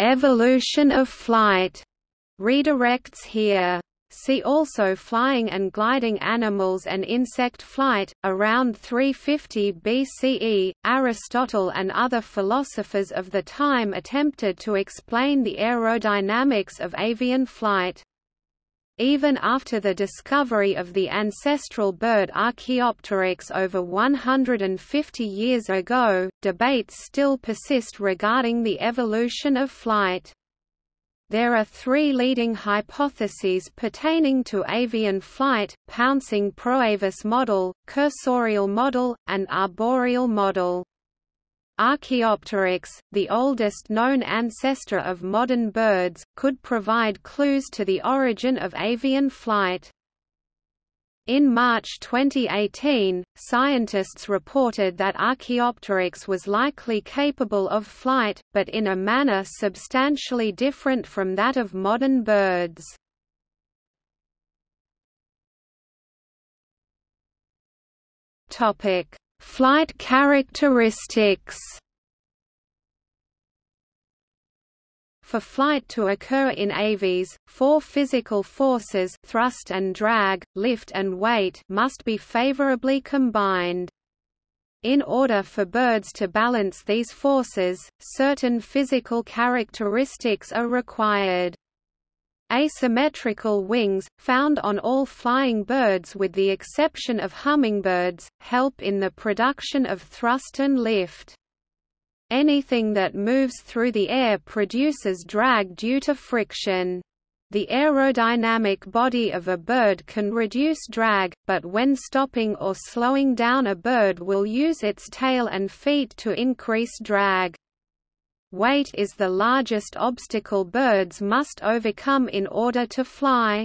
Evolution of flight redirects here. See also Flying and gliding animals and insect flight. Around 350 BCE, Aristotle and other philosophers of the time attempted to explain the aerodynamics of avian flight. Even after the discovery of the ancestral bird Archaeopteryx over 150 years ago, debates still persist regarding the evolution of flight. There are three leading hypotheses pertaining to avian flight, pouncing proavis model, cursorial model, and arboreal model. Archaeopteryx, the oldest known ancestor of modern birds, could provide clues to the origin of avian flight. In March 2018, scientists reported that Archaeopteryx was likely capable of flight, but in a manner substantially different from that of modern birds. Flight characteristics For flight to occur in aves, four physical forces thrust and drag, lift and weight must be favorably combined. In order for birds to balance these forces, certain physical characteristics are required. Asymmetrical wings, found on all flying birds with the exception of hummingbirds, help in the production of thrust and lift. Anything that moves through the air produces drag due to friction. The aerodynamic body of a bird can reduce drag, but when stopping or slowing down a bird will use its tail and feet to increase drag. Weight is the largest obstacle birds must overcome in order to fly.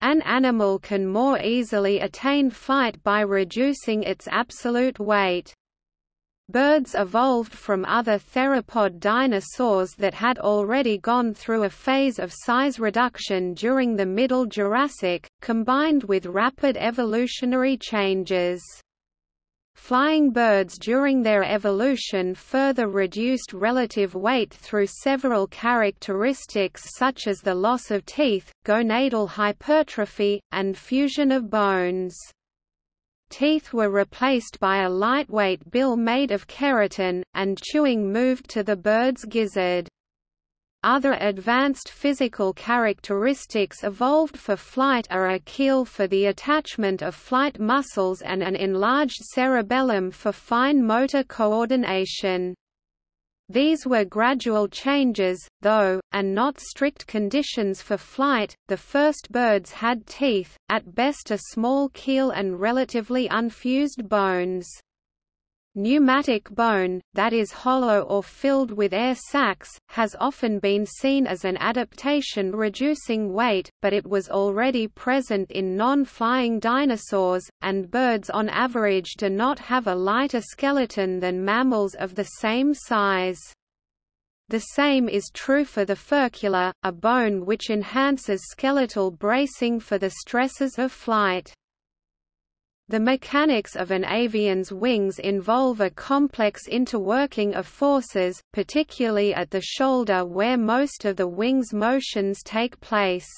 An animal can more easily attain flight by reducing its absolute weight. Birds evolved from other theropod dinosaurs that had already gone through a phase of size reduction during the Middle Jurassic, combined with rapid evolutionary changes. Flying birds during their evolution further reduced relative weight through several characteristics such as the loss of teeth, gonadal hypertrophy, and fusion of bones. Teeth were replaced by a lightweight bill made of keratin, and chewing moved to the bird's gizzard. Other advanced physical characteristics evolved for flight are a keel for the attachment of flight muscles and an enlarged cerebellum for fine motor coordination. These were gradual changes, though, and not strict conditions for flight. The first birds had teeth, at best a small keel and relatively unfused bones. Pneumatic bone, that is hollow or filled with air sacs, has often been seen as an adaptation reducing weight, but it was already present in non-flying dinosaurs, and birds on average do not have a lighter skeleton than mammals of the same size. The same is true for the furcula, a bone which enhances skeletal bracing for the stresses of flight. The mechanics of an avian's wings involve a complex interworking of forces, particularly at the shoulder where most of the wing's motions take place.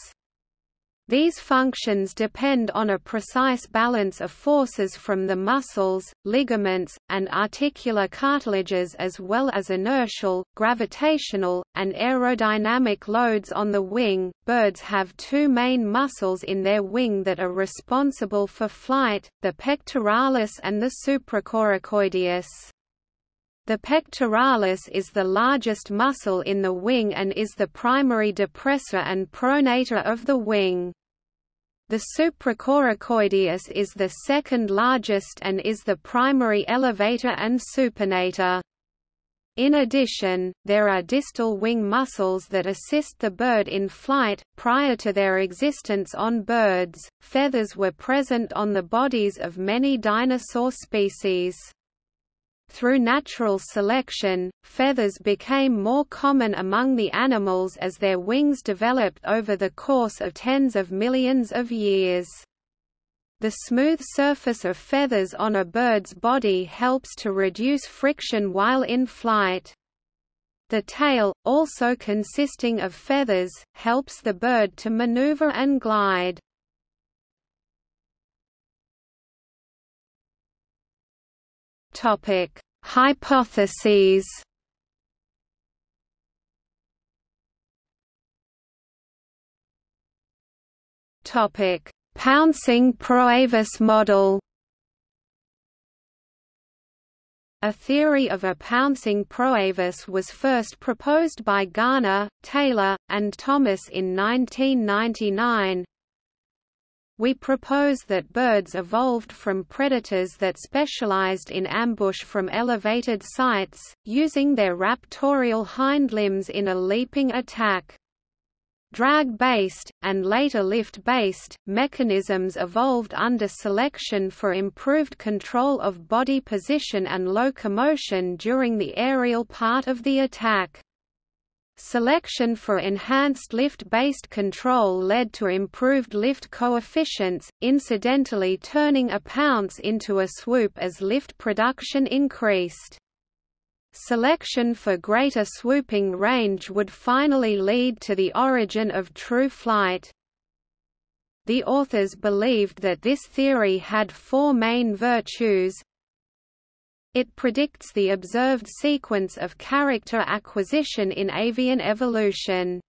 These functions depend on a precise balance of forces from the muscles, ligaments, and articular cartilages as well as inertial, gravitational, and aerodynamic loads on the wing. Birds have two main muscles in their wing that are responsible for flight, the pectoralis and the supracoracoideus. The pectoralis is the largest muscle in the wing and is the primary depressor and pronator of the wing. The supracoracoideus is the second largest and is the primary elevator and supinator. In addition, there are distal wing muscles that assist the bird in flight. Prior to their existence on birds, feathers were present on the bodies of many dinosaur species. Through natural selection, feathers became more common among the animals as their wings developed over the course of tens of millions of years. The smooth surface of feathers on a bird's body helps to reduce friction while in flight. The tail, also consisting of feathers, helps the bird to maneuver and glide. Topic: Hypotheses. Topic: Pouncing Proavis model. A theory of a pouncing proavis was first proposed by Garner, Taylor, and Thomas in 1999, we propose that birds evolved from predators that specialized in ambush from elevated sites, using their raptorial hind limbs in a leaping attack. Drag-based, and later lift-based, mechanisms evolved under selection for improved control of body position and locomotion during the aerial part of the attack. Selection for enhanced lift-based control led to improved lift coefficients, incidentally turning a pounce into a swoop as lift production increased. Selection for greater swooping range would finally lead to the origin of true flight. The authors believed that this theory had four main virtues, it predicts the observed sequence of character acquisition in avian evolution.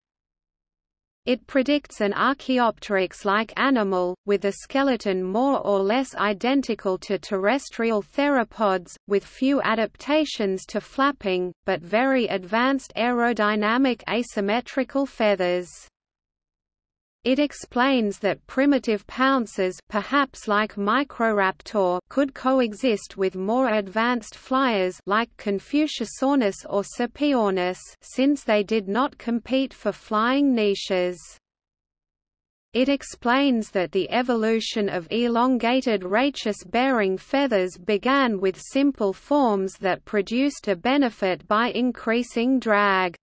It predicts an Archaeopteryx-like animal, with a skeleton more or less identical to terrestrial theropods, with few adaptations to flapping, but very advanced aerodynamic asymmetrical feathers. It explains that primitive pouncers perhaps like Microraptor could coexist with more advanced flyers like Confuciusornis or Sapeornis since they did not compete for flying niches. It explains that the evolution of elongated rachis-bearing feathers began with simple forms that produced a benefit by increasing drag.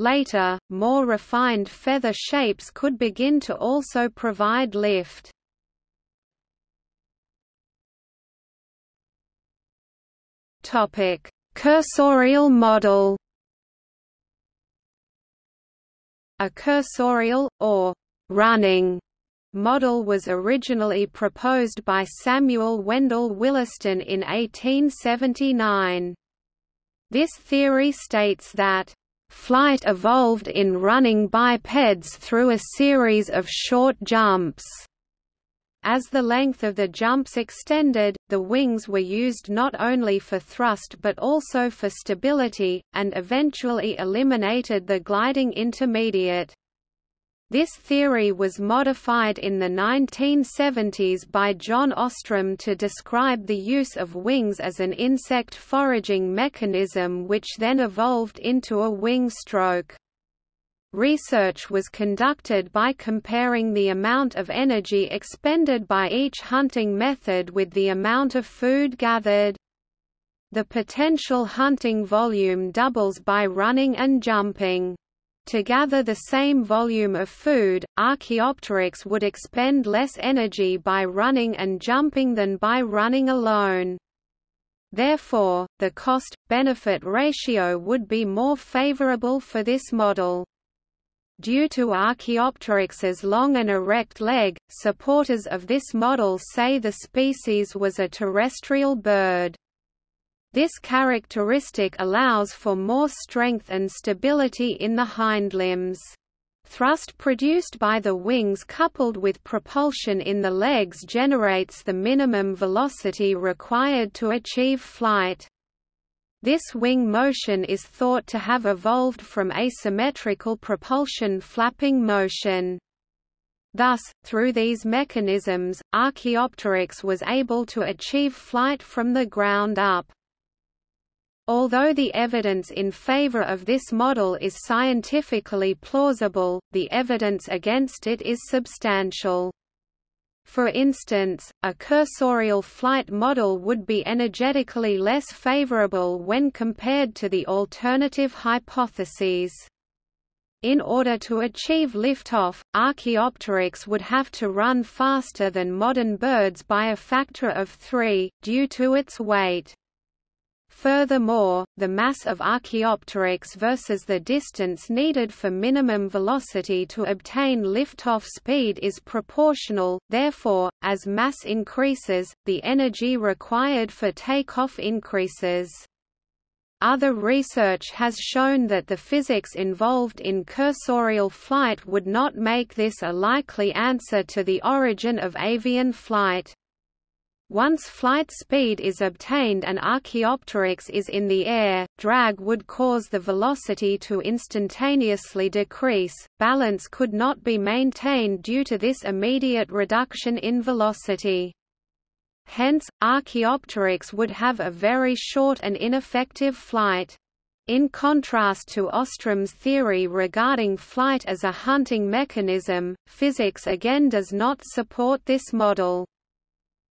Later, more refined feather shapes could begin to also provide lift. Topic: Cursorial model. A cursorial or running model was originally proposed by Samuel Wendell Williston in 1879. This theory states that Flight evolved in running bipeds through a series of short jumps. As the length of the jumps extended, the wings were used not only for thrust but also for stability, and eventually eliminated the gliding intermediate. This theory was modified in the 1970s by John Ostrom to describe the use of wings as an insect foraging mechanism which then evolved into a wing stroke. Research was conducted by comparing the amount of energy expended by each hunting method with the amount of food gathered. The potential hunting volume doubles by running and jumping. To gather the same volume of food, Archaeopteryx would expend less energy by running and jumping than by running alone. Therefore, the cost-benefit ratio would be more favorable for this model. Due to Archaeopteryx's long and erect leg, supporters of this model say the species was a terrestrial bird. This characteristic allows for more strength and stability in the hindlimbs. Thrust produced by the wings coupled with propulsion in the legs generates the minimum velocity required to achieve flight. This wing motion is thought to have evolved from asymmetrical propulsion flapping motion. Thus, through these mechanisms, Archaeopteryx was able to achieve flight from the ground up. Although the evidence in favor of this model is scientifically plausible, the evidence against it is substantial. For instance, a cursorial flight model would be energetically less favorable when compared to the alternative hypotheses. In order to achieve liftoff, Archaeopteryx would have to run faster than modern birds by a factor of three, due to its weight. Furthermore, the mass of Archaeopteryx versus the distance needed for minimum velocity to obtain liftoff speed is proportional, therefore, as mass increases, the energy required for takeoff increases. Other research has shown that the physics involved in cursorial flight would not make this a likely answer to the origin of avian flight. Once flight speed is obtained and Archaeopteryx is in the air, drag would cause the velocity to instantaneously decrease, balance could not be maintained due to this immediate reduction in velocity. Hence, Archaeopteryx would have a very short and ineffective flight. In contrast to Ostrom's theory regarding flight as a hunting mechanism, physics again does not support this model.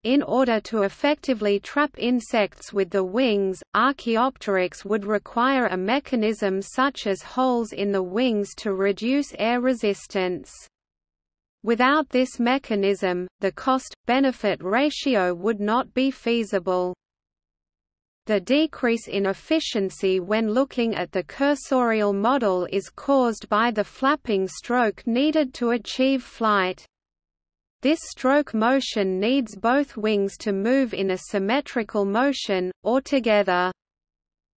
In order to effectively trap insects with the wings, Archaeopteryx would require a mechanism such as holes in the wings to reduce air resistance. Without this mechanism, the cost-benefit ratio would not be feasible. The decrease in efficiency when looking at the cursorial model is caused by the flapping stroke needed to achieve flight. This stroke motion needs both wings to move in a symmetrical motion, or together.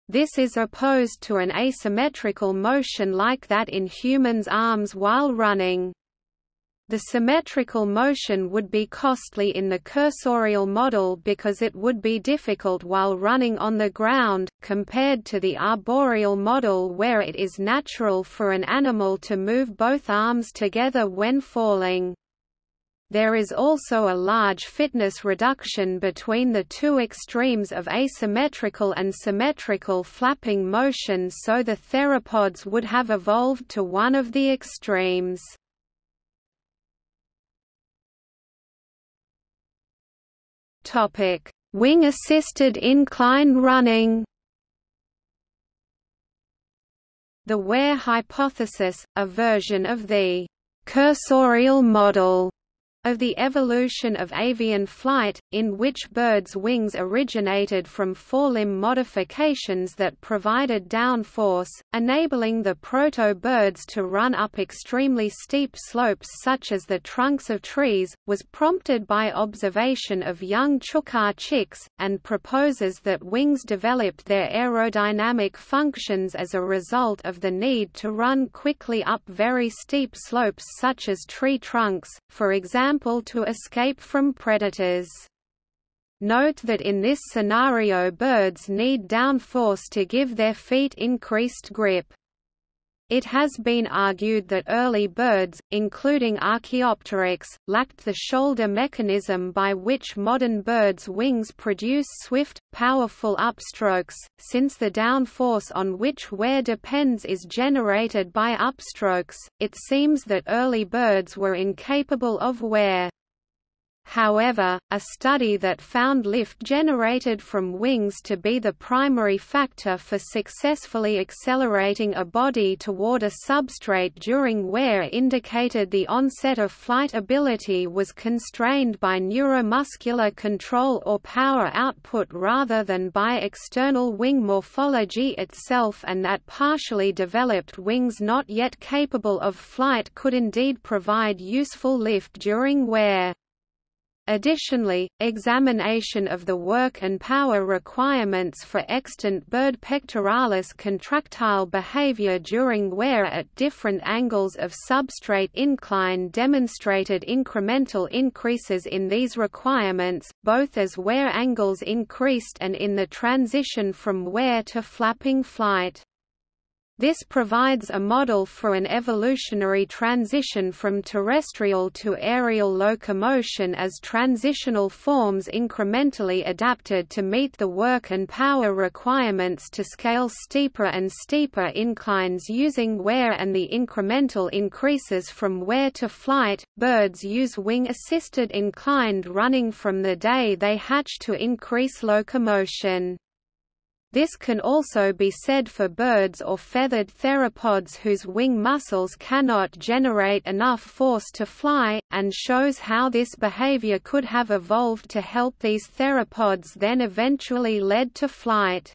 This is opposed to an asymmetrical motion like that in humans' arms while running. The symmetrical motion would be costly in the cursorial model because it would be difficult while running on the ground, compared to the arboreal model where it is natural for an animal to move both arms together when falling. There is also a large fitness reduction between the two extremes of asymmetrical and symmetrical flapping motion so the theropods would have evolved to one of the extremes. Wing-assisted incline running The WAIR hypothesis, a version of the cursorial model of the evolution of avian flight, in which birds' wings originated from forelimb modifications that provided downforce, enabling the proto-birds to run up extremely steep slopes such as the trunks of trees, was prompted by observation of young chukar chicks, and proposes that wings developed their aerodynamic functions as a result of the need to run quickly up very steep slopes such as tree trunks, for example example to escape from predators. Note that in this scenario birds need downforce to give their feet increased grip. It has been argued that early birds, including Archaeopteryx, lacked the shoulder mechanism by which modern birds' wings produce swift, powerful upstrokes, since the downforce on which WAIR depends is generated by upstrokes, it seems that early birds were incapable of WAIR. However, a study that found lift generated from wings to be the primary factor for successfully accelerating a body toward a substrate during WAIR indicated the onset of flight ability was constrained by neuromuscular control or power output rather than by external wing morphology itself and that partially developed wings not yet capable of flight could indeed provide useful lift during WAIR. Additionally, examination of the work and power requirements for extant bird pectoralis contractile behavior during WAIR at different angles of substrate incline demonstrated incremental increases in these requirements, both as WAIR angles increased and in the transition from WAIR to flapping flight. This provides a model for an evolutionary transition from terrestrial to aerial locomotion as transitional forms incrementally adapted to meet the work and power requirements to scale steeper and steeper inclines using WAIR and the incremental increases from WAIR to flight. Birds use wing assisted inclined running from the day they hatch to increase locomotion. This can also be said for birds or feathered theropods whose wing muscles cannot generate enough force to fly, and shows how this behavior could have evolved to help these theropods then eventually led to flight.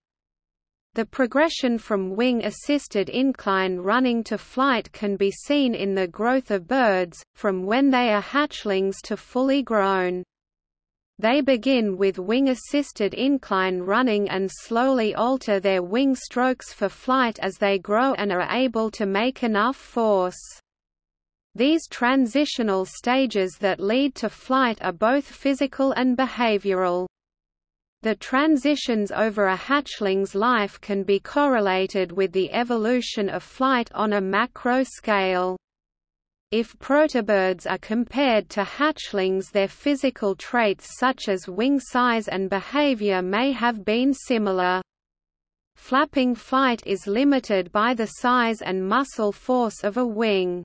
The progression from wing-assisted incline running to flight can be seen in the growth of birds, from when they are hatchlings to fully grown. They begin with wing-assisted incline running and slowly alter their wing strokes for flight as they grow and are able to make enough force. These transitional stages that lead to flight are both physical and behavioral. The transitions over a hatchling's life can be correlated with the evolution of flight on a macro scale. If protobirds are compared to hatchlings their physical traits such as wing size and behavior may have been similar. Flapping flight is limited by the size and muscle force of a wing.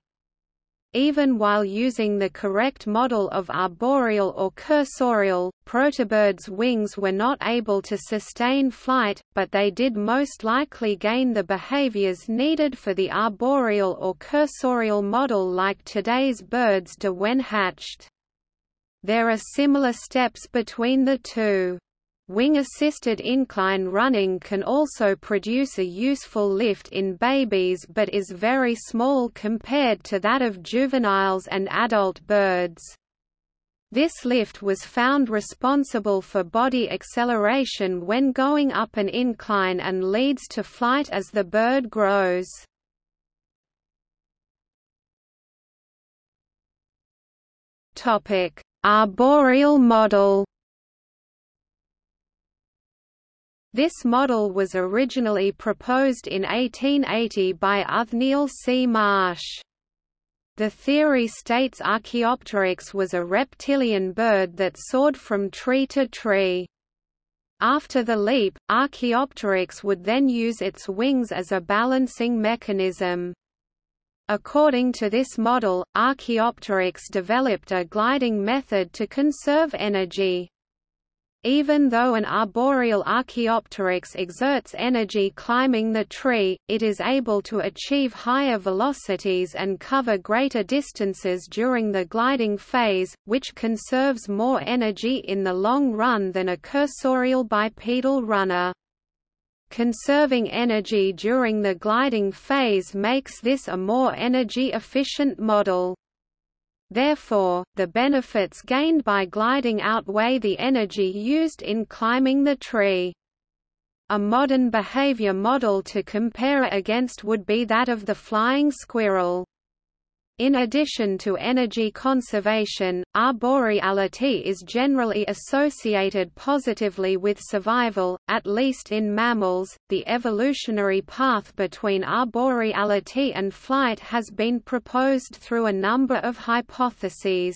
Even while using the correct model of arboreal or cursorial, protobirds' wings were not able to sustain flight, but they did most likely gain the behaviors needed for the arboreal or cursorial model like today's birds do when hatched. There are similar steps between the two. Wing-assisted incline running can also produce a useful lift in babies but is very small compared to that of juveniles and adult birds. This lift was found responsible for body acceleration when going up an incline and leads to flight as the bird grows. Arboreal model This model was originally proposed in 1880 by Othniel C. Marsh. The theory states Archaeopteryx was a reptilian bird that soared from tree to tree. After the leap, Archaeopteryx would then use its wings as a balancing mechanism. According to this model, Archaeopteryx developed a gliding method to conserve energy. Even though an arboreal Archaeopteryx exerts energy climbing the tree, it is able to achieve higher velocities and cover greater distances during the gliding phase, which conserves more energy in the long run than a cursorial bipedal runner. Conserving energy during the gliding phase makes this a more energy-efficient model. Therefore, the benefits gained by gliding outweigh the energy used in climbing the tree. A modern behavior model to compare against would be that of the flying squirrel. In addition to energy conservation, arboreality is generally associated positively with survival, at least in mammals. The evolutionary path between arboreality and flight has been proposed through a number of hypotheses.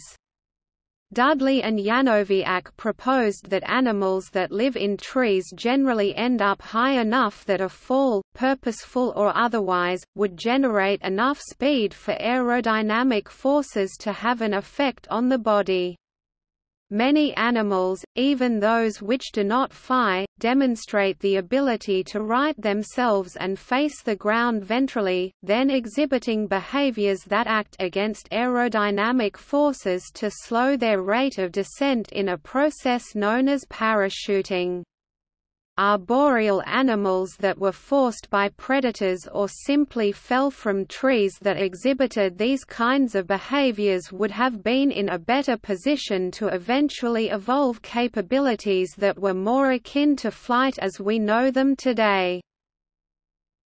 Dudley and Yanoviak proposed that animals that live in trees generally end up high enough that a fall, purposeful or otherwise, would generate enough speed for aerodynamic forces to have an effect on the body. Many animals, even those which do not fly, demonstrate the ability to right themselves and face the ground ventrally, then exhibiting behaviors that act against aerodynamic forces to slow their rate of descent in a process known as parachuting. Arboreal animals that were forced by predators or simply fell from trees that exhibited these kinds of behaviors would have been in a better position to eventually evolve capabilities that were more akin to flight as we know them today.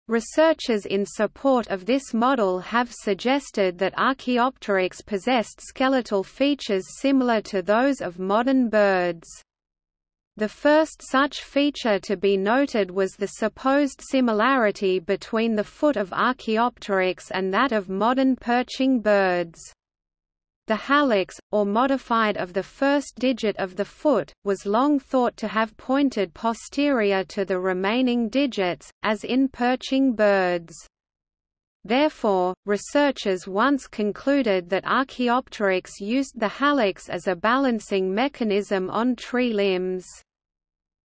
Researchers in support of this model have suggested that Archaeopteryx possessed skeletal features similar to those of modern birds. The first such feature to be noted was the supposed similarity between the foot of Archaeopteryx and that of modern perching birds. The hallux, or modified of the first digit of the foot, was long thought to have pointed posterior to the remaining digits, as in perching birds. Therefore, researchers once concluded that Archaeopteryx used the hallux as a balancing mechanism on tree limbs.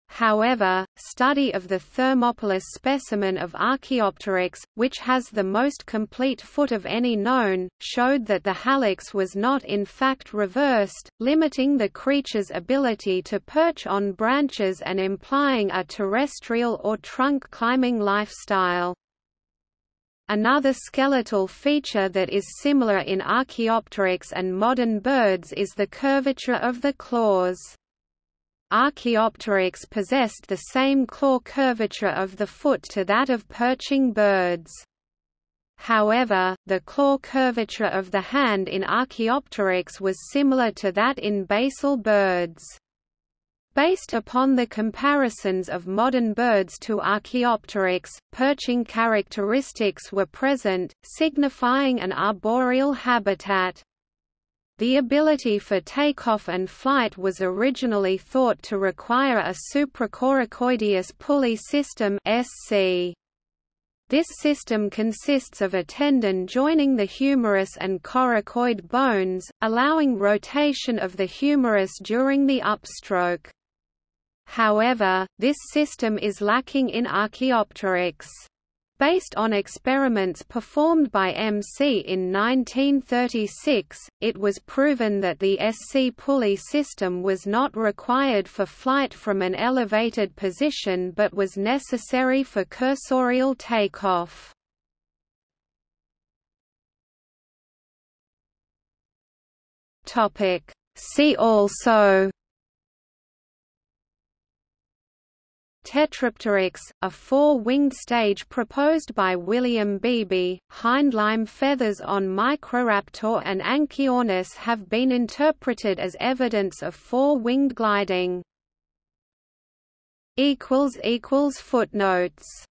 However, study of the Thermopolis specimen of Archaeopteryx, which has the most complete foot of any known, showed that the hallux was not in fact reversed, limiting the creature's ability to perch on branches and implying a terrestrial or trunk-climbing lifestyle. Another skeletal feature that is similar in Archaeopteryx and modern birds is the curvature of the claws. Archaeopteryx possessed the same claw curvature of the foot to that of perching birds. However, the claw curvature of the hand in Archaeopteryx was similar to that in basal birds. Based upon the comparisons of modern birds to Archaeopteryx, perching characteristics were present, signifying an arboreal habitat. The ability for takeoff and flight was originally thought to require a supracoracoideus pulley system SC. This system consists of a tendon joining the humerus and coracoid bones, allowing rotation of the humerus during the upstroke. However, this system is lacking in Archaeopteryx. Based on experiments performed by M. Sy in 1936, it was proven that the SC pulley system was not required for flight from an elevated position but was necessary for cursorial takeoff. See also Tetrapteryx, a four-winged stage proposed by William Beebe, hindlimb feathers on Microraptor and Anchiornis have been interpreted as evidence of four-winged gliding. Footnotes